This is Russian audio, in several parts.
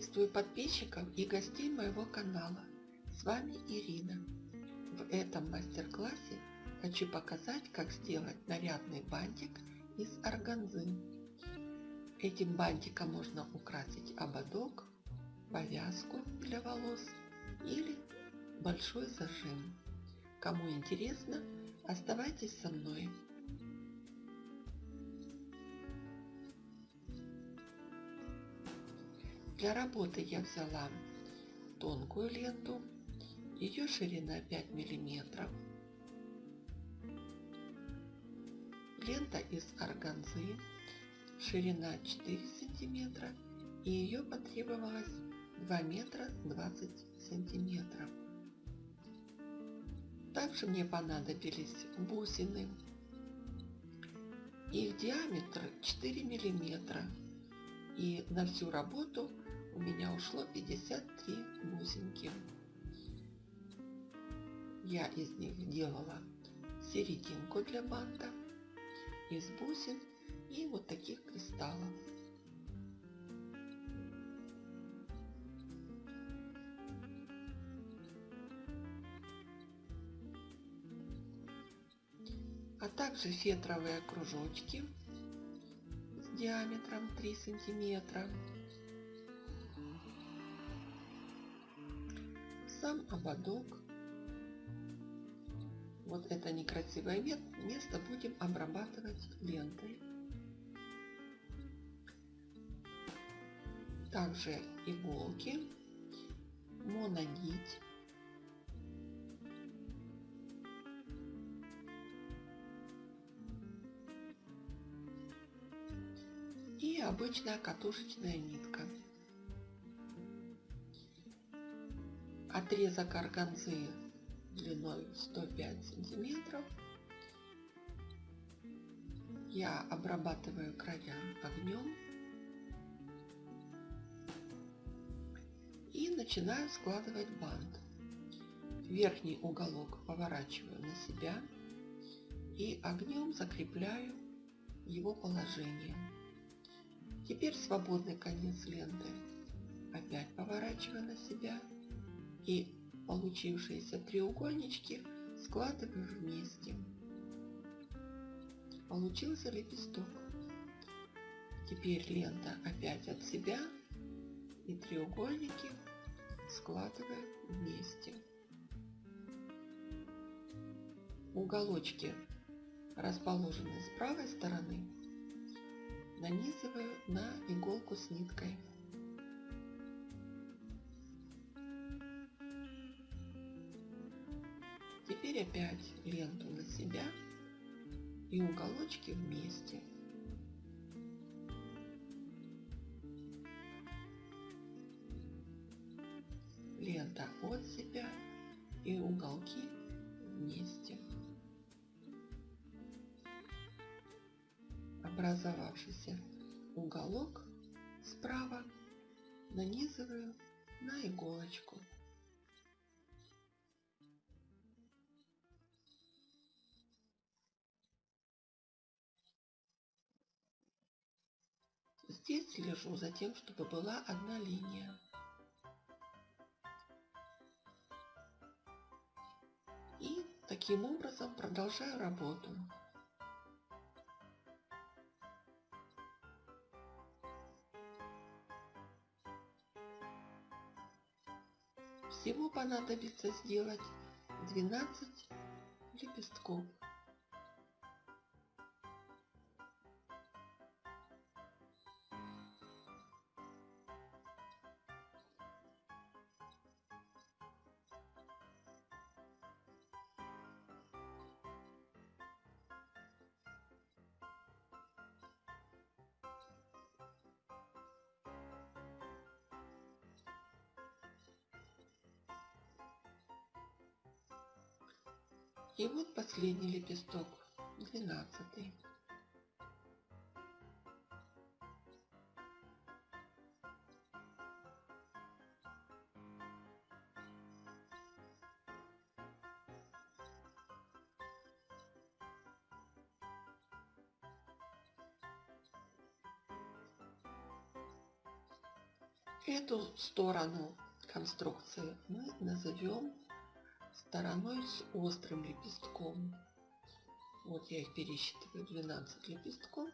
Приветствую подписчиков и гостей моего канала. С вами Ирина. В этом мастер-классе хочу показать, как сделать нарядный бантик из органзы. Этим бантиком можно украсить ободок, повязку для волос или большой зажим. Кому интересно, оставайтесь со мной. Для работы я взяла тонкую ленту, ее ширина 5 миллиметров. Лента из органзы, ширина 4 сантиметра и ее потребовалось 2 метра 20 сантиметров. Также мне понадобились бусины. Их диаметр 4 миллиметра. И на всю работу у меня ушло 53 бусинки. Я из них делала серединку для банта из бусин и вот таких кристаллов. а также фетровые кружочки с диаметром 3 сантиметра сам ободок. Вот это некрасивое место будем обрабатывать лентой. Также иголки, мононить. И обычная катушечная нитка. Отрезок органзы длиной 105 сантиметров. Я обрабатываю края огнем и начинаю складывать бант. Верхний уголок поворачиваю на себя и огнем закрепляю его положение. Теперь свободный конец ленты опять поворачиваю на себя и получившиеся треугольнички складываю вместе. Получился лепесток. Теперь лента опять от себя и треугольники складываю вместе. Уголочки, расположенные с правой стороны, нанизываю на иголку с ниткой. Опять ленту на себя и уголочки вместе. Лента от себя и уголки вместе. Образовавшийся уголок справа нанизываю на иголочку. Здесь слежу за тем, чтобы была одна линия. И таким образом продолжаю работу. Всего понадобится сделать 12 лепестков. И вот последний лепесток, двенадцатый. Эту сторону конструкции мы назовем стороной с острым лепестком. Вот я их пересчитываю 12 лепестков.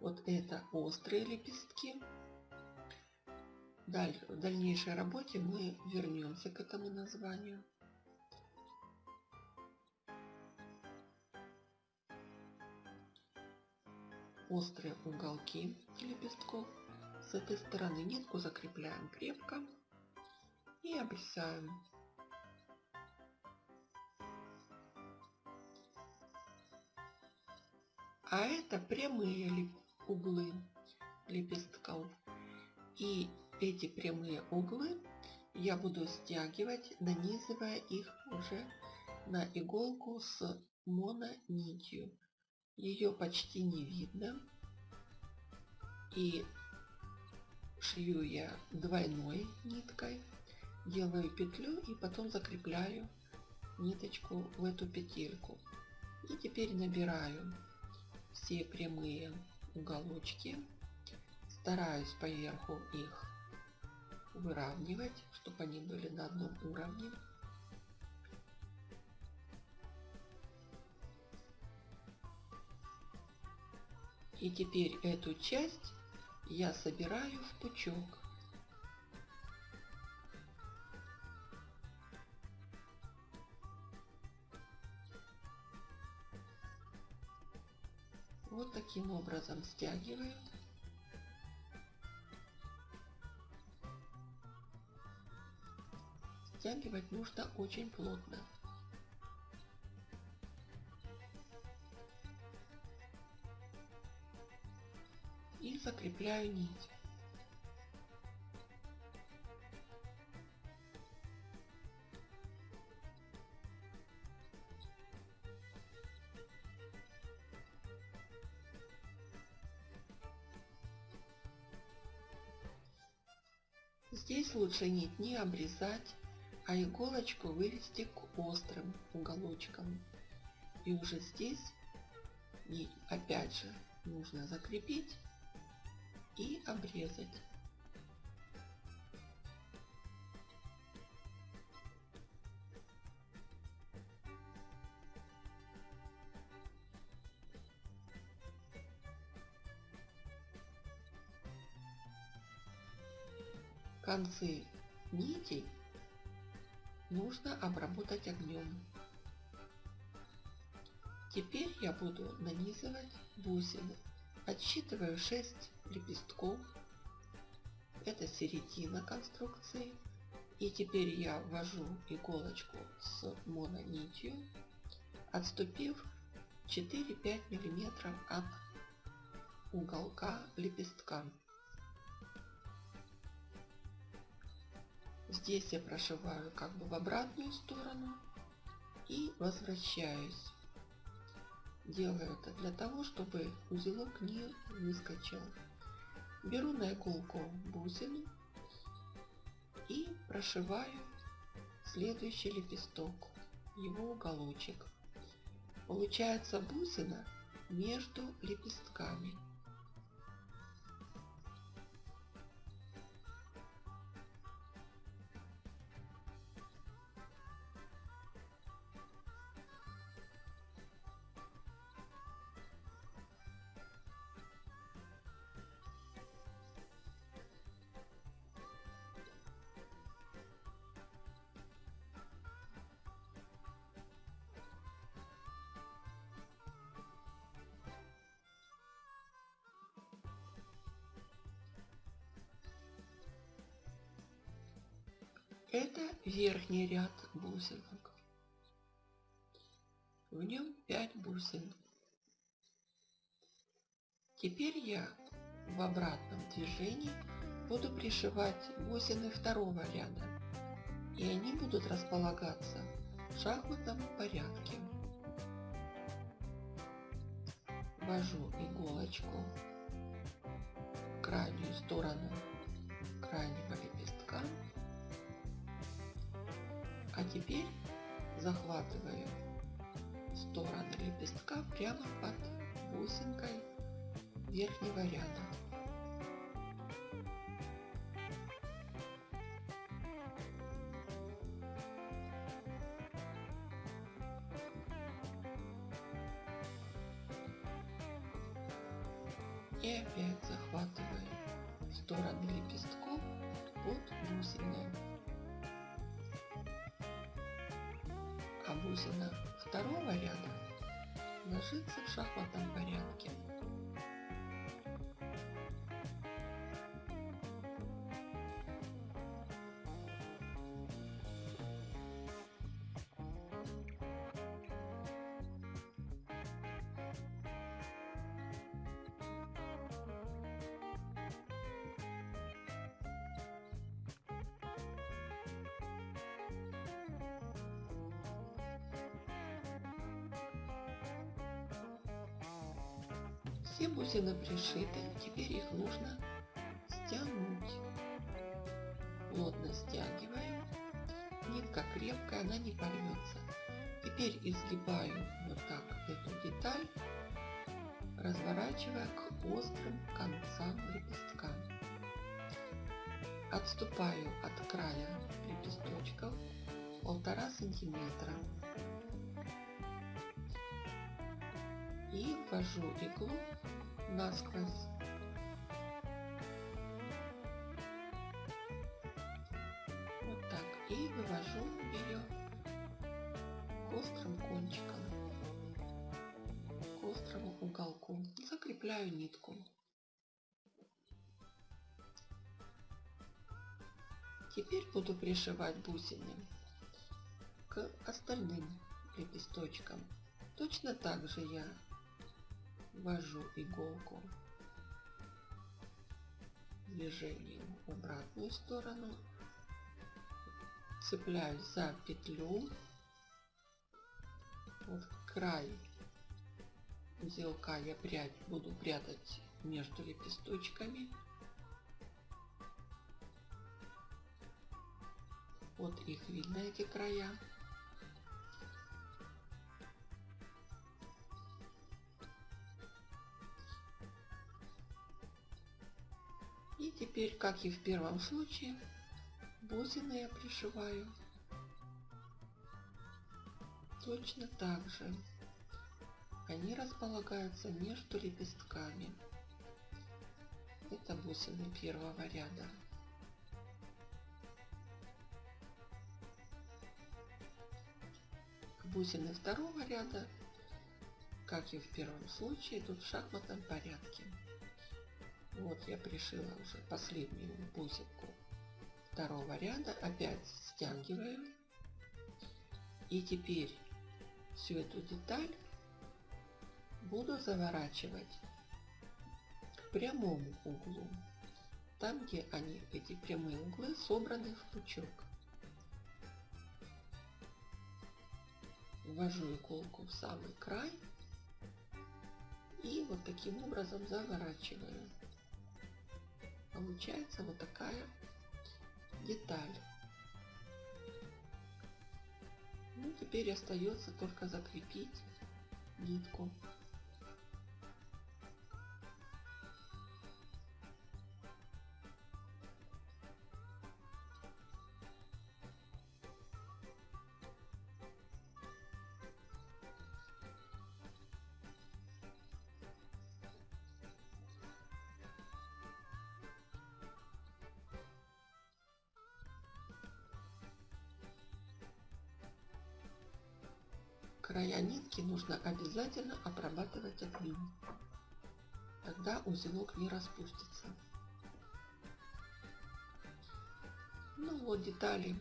Вот это острые лепестки. Даль, в дальнейшей работе мы вернемся к этому названию. Острые уголки лепестков. С этой стороны нитку закрепляем крепко и обрезаем. А это прямые углы лепестков. И эти прямые углы я буду стягивать, нанизывая их уже на иголку с мононитью. Ее почти не видно. И шью я двойной ниткой, делаю петлю и потом закрепляю ниточку в эту петельку. И теперь набираю все прямые уголочки, стараюсь поверху их выравнивать, чтобы они были на одном уровне. И теперь эту часть я собираю в пучок. Вот таким образом стягиваю. Стягивать нужно очень плотно. И закрепляю нить. Здесь лучше нить не обрезать, а иголочку вывести к острым уголочкам. И уже здесь нить опять же нужно закрепить и обрезать. Концы нитей нужно обработать огнем. Теперь я буду нанизывать бусины. Отсчитываю 6 лепестков. Это середина конструкции. И теперь я ввожу иголочку с мононитью, отступив 4-5 мм от уголка лепестка. Здесь я прошиваю как бы в обратную сторону и возвращаюсь. Делаю это для того, чтобы узелок не выскочил. Беру на иголку бусину и прошиваю следующий лепесток, его уголочек. Получается бусина между лепестками. Это верхний ряд бусинок. В нем 5 бусин. Теперь я в обратном движении буду пришивать бусины второго ряда. И они будут располагаться в шахматном порядке. Ввожу иголочку в крайнюю сторону крайнего лепестка теперь захватываем стороны лепестка прямо под бусинкой верхнего ряда. И опять захватываем стороны лепестков под бусинкой. Бусина второго ряда ложится в шахматном порядке. Все бусины пришиты, теперь их нужно стянуть. Плотно стягиваю. Нитка крепкая, она не порвется. Теперь изгибаю вот так эту деталь, разворачивая к острым концам лепестка. Отступаю от края лепесточков полтора сантиметра и ввожу иглу насквозь. Вот так. И вывожу ее к острым кончикам, к острому уголку. Закрепляю нитку. Теперь буду пришивать бусины к остальным лепесточкам. Точно так же я ввожу иголку движением в обратную сторону, цепляюсь за петлю, вот край узелка я прядь буду прятать между лепесточками. Вот их видно, эти края. Теперь, как и в первом случае, бусины я пришиваю точно так же. Они располагаются между лепестками. Это бусины первого ряда. Бусины второго ряда, как и в первом случае, идут в шахматном порядке. Вот я пришила уже последнюю бусинку второго ряда. Опять стягиваю. И теперь всю эту деталь буду заворачивать к прямому углу. Там, где они, эти прямые углы, собраны в пучок. Ввожу иголку в самый край и вот таким образом заворачиваю получается вот такая деталь. Ну, теперь остается только закрепить нитку. Края нитки нужно обязательно обрабатывать огнем. Тогда узелок не распустится. Ну вот детали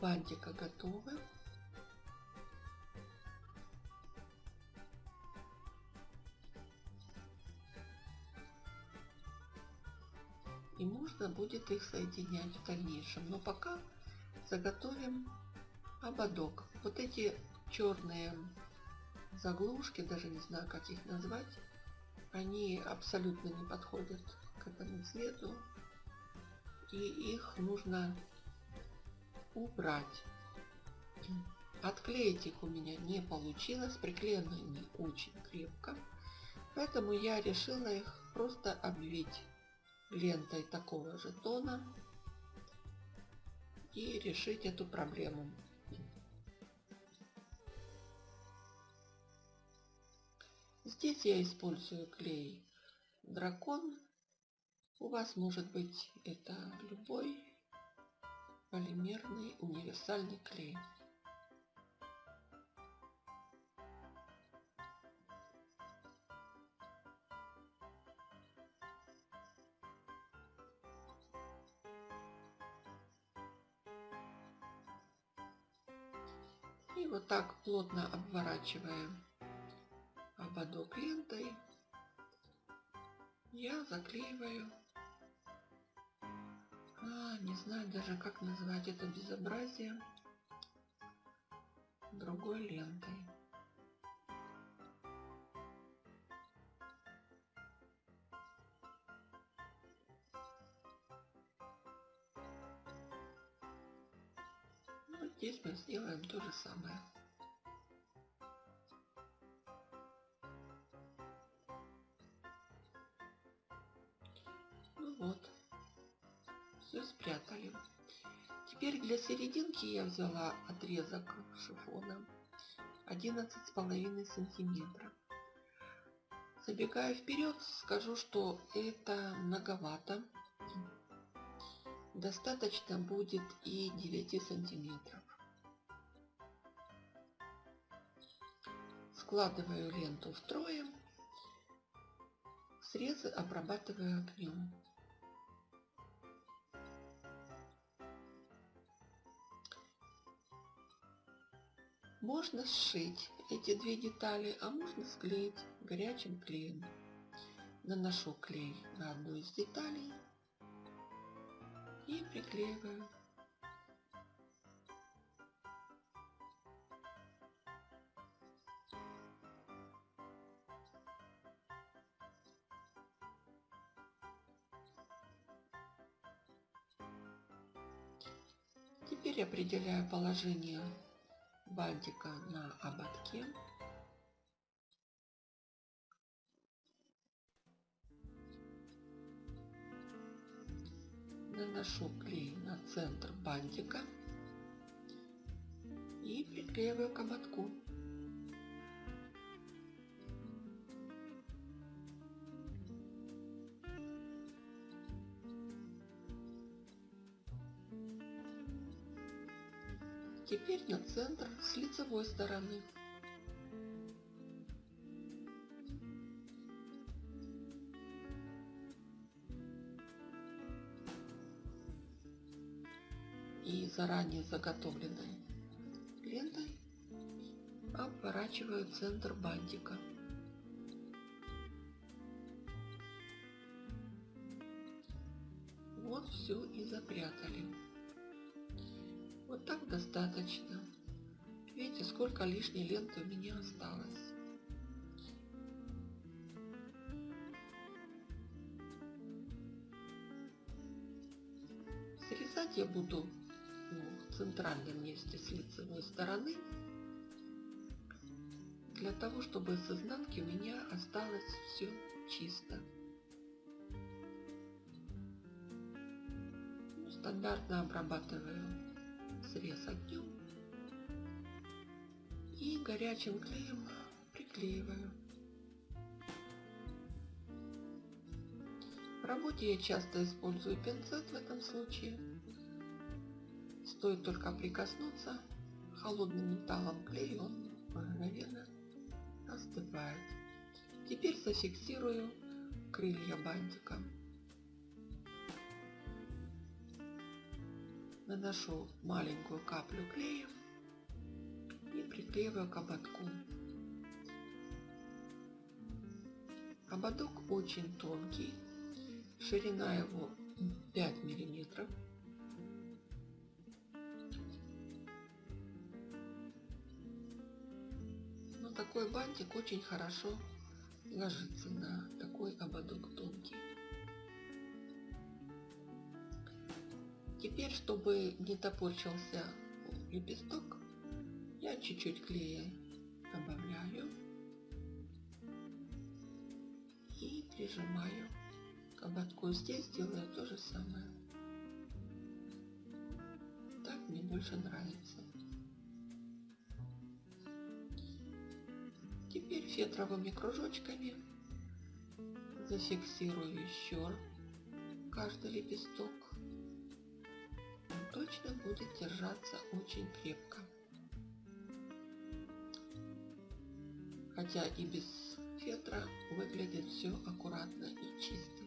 бантика готовы. И можно будет их соединять в дальнейшем. Но пока заготовим ободок. Вот эти черные заглушки, даже не знаю, как их назвать, они абсолютно не подходят к этому цвету. И их нужно убрать. Отклеить их у меня не получилось, приклеены они очень крепко. Поэтому я решила их просто обвить лентой такого же тона и решить эту проблему. Здесь я использую клей дракон. У вас может быть это любой полимерный универсальный клей. И вот так плотно обворачиваем ободок лентой. Я заклеиваю. А, не знаю даже как назвать это безобразие другой лентой. Здесь мы сделаем то же самое. Для серединки я взяла отрезок шифона 11 с половиной сантиметра. Забегая вперед, скажу, что это многовато. Достаточно будет и 9 сантиметров. Складываю ленту втрое. Срезы обрабатываю огнем. Можно сшить эти две детали, а можно склеить горячим клеем. Наношу клей на одну из деталей и приклеиваю. Теперь определяю положение бантика на ободке. Наношу клей на центр бантика и приклеиваю к ободку. Теперь на центр с лицевой стороны. И заранее заготовленной лентой обворачиваю центр бантика. Вот все и запрятали. Вот так достаточно. Видите, сколько лишней ленты у меня осталось. Срезать я буду ну, в центральном месте с лицевой стороны. Для того, чтобы с изнанки у меня осталось все чисто. Ну, стандартно обрабатываю срез огнем и горячим клеем приклеиваю. В работе я часто использую пинцет в этом случае. Стоит только прикоснуться холодным металлом клей, он мгновенно остывает. Теперь зафиксирую крылья бантиком. Наношу маленькую каплю клея и приклеиваю к ободку. Ободок очень тонкий, ширина его 5 миллиметров. Но такой бантик очень хорошо ложится на такой ободок тонкий. Теперь, чтобы не топорчился лепесток, я чуть-чуть клея добавляю и прижимаю к ободку. Здесь делаю то же самое. Так мне больше нравится. Теперь фетровыми кружочками Зафиксирую еще каждый лепесток. Точно будет держаться очень крепко. Хотя и без фетра выглядит все аккуратно и чисто.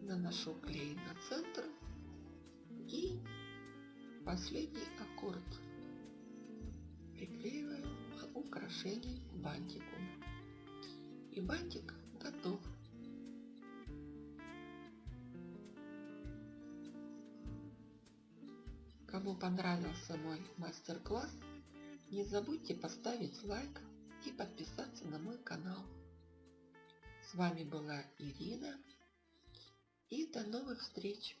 наношу клей на центр и последний аккорд приклеиваю к бантику. И бантик готов. Кому понравился мой мастер-класс, не забудьте поставить лайк и подписаться на мой канал. С вами была Ирина и до новых встреч!